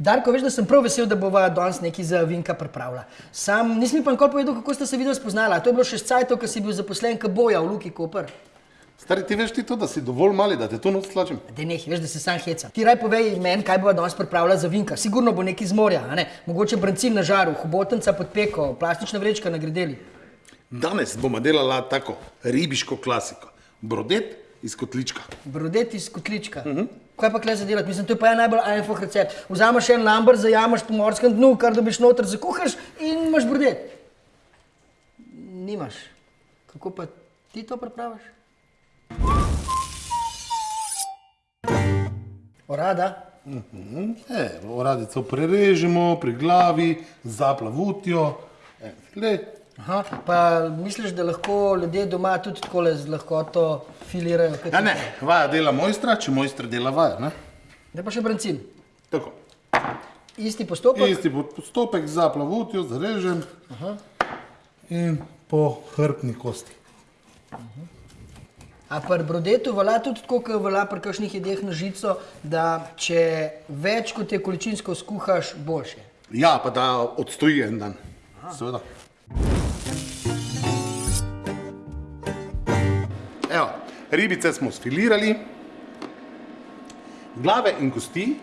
Darko, veš, da sem prav vesel, da bova danes nekaj za Vinka pripravila. Sam nisem mi pa nikoli povedal, kako ste se videli spoznala. To je bilo še s cajtov, ko si bil zaposlen k boja v Luki Koper. Stari, ti veš ti to, da si dovolj mali, da te to noč slačem? Dej neh, veš, da se sam heca. Ti raj povej meni, kaj bova danes pripravila za Vinka. Sigurno bo nekaj iz morja, a ne? Mogoče brancin na žaru, hobotenca pod peko, plastična vrečka na gredeli. Danes bomo delala tako ribiško klasiko. Brodet iz kotlička. Brodet iz kotlička. Uh -huh. Kaj pa kle za delati? Mislim, to je pa en najbolj einfach recept. Vzameš en lamber, zajameš po morskem dnu, kar dobiš noter, zakuhaš in imaš brodet. Nimaš. Kako pa ti to pripraviš? Orada? E, oradico prerežemo pri glavi, zaplavutjo. E, Aha, pa misliš, da lahko ljudje doma tudi tako z lahkoto filirajo? Ja, ne, vaja dela mojstra, če mojster dela vaja. Ne? Da pa še brancin. Tako. Isti postopek? Isti postopek za plavutjo, zarežem Aha. in po hrbtni kosti. A pri brodetu velja tudi tako, kot velja pri kakšnih jedeh na žico, da če več kot je količinsko skuhaš, boljše. Ja, pa da odstoji en dan. Seveda. Evo, ribice smo sfilirali, glave in kosti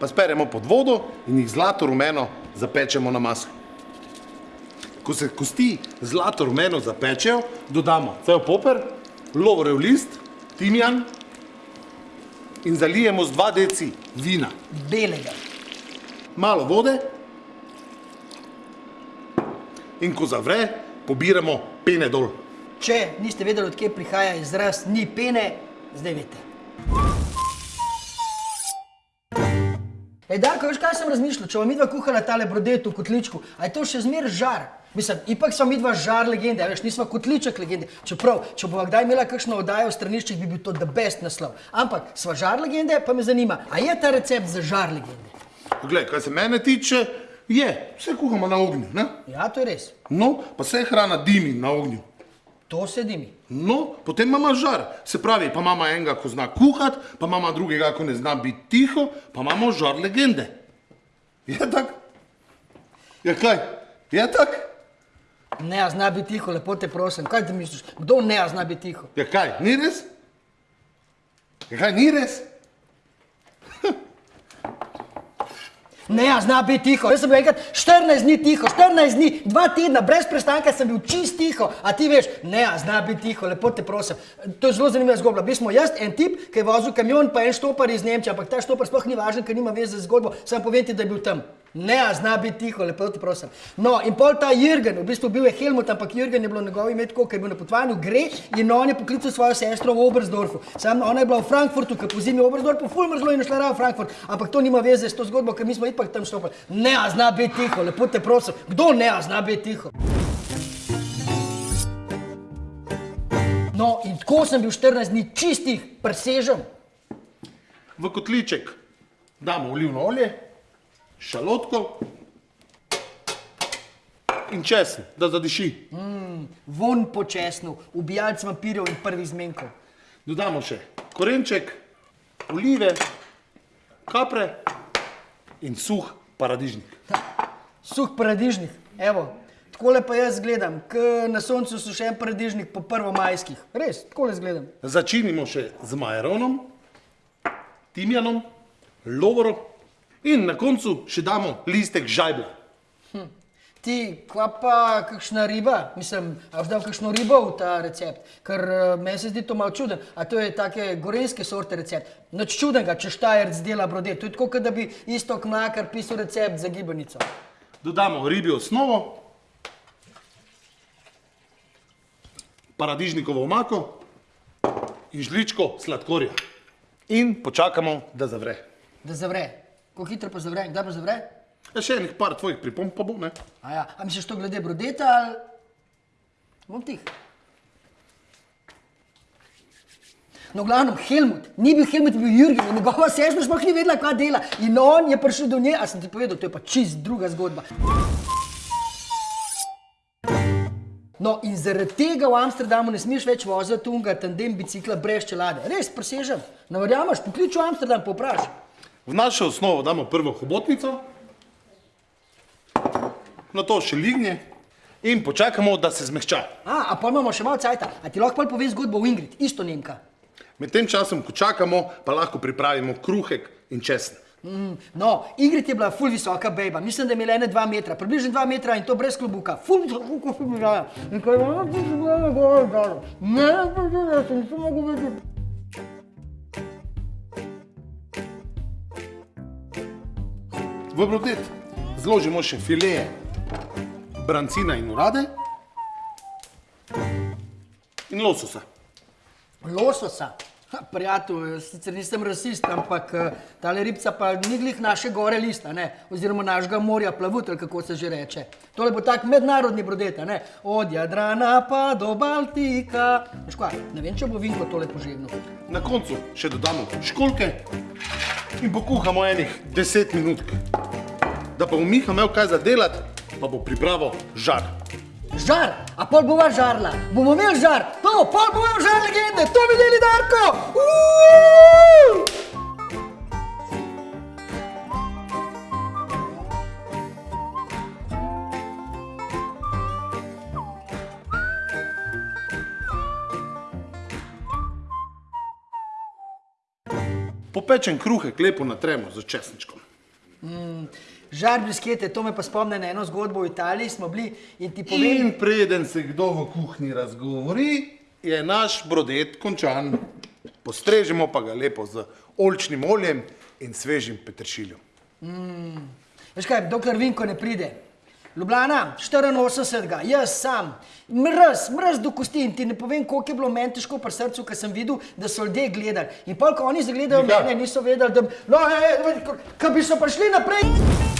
pa speremo pod vodo in jih zlato rumeno zapečemo na maslo. Ko se kosti zlato rumeno zapečejo, dodamo cel poper, lovorev list, timijan in zalijemo z 2 deci vina. Belega. malo vode in ko zavre, pobiramo pene dol. Če niste vedeli, odkje prihaja izraz ni pene, zdaj veste. Ej, Darko, veš, kaj sem razmišljal? Če bom midva kuhala tale brodet v kotličku, a je to še zmer žar? Mislim, ipak smo midva žar legende, a veš, nismo kotliček legende. Čeprav, če bova kdaj imela kakšno oddajo v straniščih, bi bil to the best naslov. Ampak, sva žar legende, pa me zanima, a je ta recept za žar legende? Glej, kaj se mene tiče, je, vse kuhamo na ognju, ne? Ja, to je res. No, pa se hrana dimi na ognju. To sedi mi. No, potem imamo žar. Se pravi, pa imamo enega, ko zna kuhati, pa imamo drugega, ko ne zna biti tiho, pa imamo žar legende. Je tak? Je kaj? Je tak? Ne, a zna biti tiho, lepo te prosim. Kaj ti misliš? Kdo ne a zna biti tiho? Je kaj? Ni res? Je kaj? Ni res? Ne, a zna biti tiho. Jaz sem bil enkrat 14 dni tiho, 14 dni, dva tedna, brez prestanka sem bil čist tiho. A ti veš, ne, a zna biti tiho, lepo te prosim. To je zelo zanimiva zgodba. Bil smo jaz, en tip, ki je vozil kamion, pa en štopar iz Nemčije, ampak ta štopar sploh ni važen, ker nima veze z zgodbo. Sam povem ti, da je bil tam. Ne, zna biti tiho, lepo te prosim. No, in pol ta Jürgen, v bistvu bil je Helmut, ampak Jürgen je bilo njegovo ime tako, ker je bil na potovanju, gre in on je poklical svojo sestro v Oberstdorfu. Sam ona je bila v Frankfurtu, ker po zimi v Oberstdorfu, ful mrzlo in šla raje v Frankfurt, ampak to nima veze s to zgodbo, ker mi smo ipak tam štopali. Ne, zna biti tiho, lepo te prosim. Kdo ne, zna biti tiho? No, in tako sem bil 14 dni čistih, presežen. V kotliček damo olivno olje, šalotko in česen, da zadiši. Von po česnu, ubijalc vampirjev in prvih zmenkov. Dodamo še korenček, olive, kapre in suh paradižnik. Suh paradižnik, evo. Takole pa jaz gledam, k na soncu sušen paradižnik po prvomajskih. Res, takole zgledam. Začinimo še z majeronom, timjanom, lovorom in na koncu še damo listek žajbla. Ti, kva pa kakšna riba? Mislim, a boš dal kakšno ribo v ta recept? Ker uh, meni se zdi to malo čuden. A to je take gorenske sorte recept. Nič čudenega, če štajerc dela brodet. To je tako, kot da bi isto kmakar pisal recept za gibanico. Dodamo ribjo osnovo, paradižnikovo omako in žličko sladkorja. In počakamo, da zavre. Da zavre. Kako hitro pa zavre? Kdaj pa zavre? Ja, še enih par tvojih pripomb pa bo, ne? A, ja. A misliš to glede brodeta ali... Bom tih. No, v glavnem, Helmut, ni bil Helmut, bil Jürgen njegova sestra sploh ni vedela, kaj dela. In on je prišel do nje, a sem ti povedal, to je pa čist druga zgodba. No, in zaradi tega v Amsterdamu ne smeš več voziti tunga tandem bicikla brez čelade. Res, presežem. Ne verjameš, poklič v Amsterdam, poprašaj. V našo osnovo damo prvo hobotnico, na to še lignje in počakamo, da se zmehča. A, a pa imamo še malo cajta. A ti lahko pol poveš zgodbo o Ingrid, isto Nemka. Med tem časom, ko čakamo, pa lahko pripravimo kruhek in česen. Mm, no, Ingrid je bila ful visoka bejba, mislim, da je imela ene dva metra, približno dva metra in to brez klobuka. Ful visoka, visoka. In ko je ona prišla na gore, dol. Ne, ne, ne, ne, sem se mogel vedeti. V brodet zložimo še fileje brancina in urade in lososa. Lososa. Ha, Prijatelj, sicer nisem rasist, ampak eh, tale ribca pa ni glih naše gore lista, ne? oziroma našega morja plavut, ali kako se že reče. Tole bo tak mednarodni brodet, a ne? od Jadrana pa do Baltika. Veš kaj, ne vem, če bo Vinko tole požegnal. Na koncu še dodamo školke in pokuhamo enih 10 minut. Da pa bo Miha imel kaj za delati, pa bo pripravo žar. Žar, a pol bova žarla, bomo imeli žar, to, pol bomo žar legende, to videli Darko! Uuu! Popečen kruhek lepo natremo z česničkom. Žar briskete, to me pa spomne na eno zgodbo v Italiji, smo bili in ti povem, In preden se kdo v kuhinji razgovori, je naš brodet končan. Postrežemo pa ga lepo z oljčnim oljem in svežim peteršiljem. veš kaj, dokler Vinko ne pride. Ljubljana, 84, jaz sam, mrz, mrz do kosti in ti ne povem, koliko je bilo meni težko pri srcu, ker sem videl, da so ljudje gledali. In pol, ko oni zagledajo mene, niso vedeli, da, no, e, kaj bi so prišli naprej.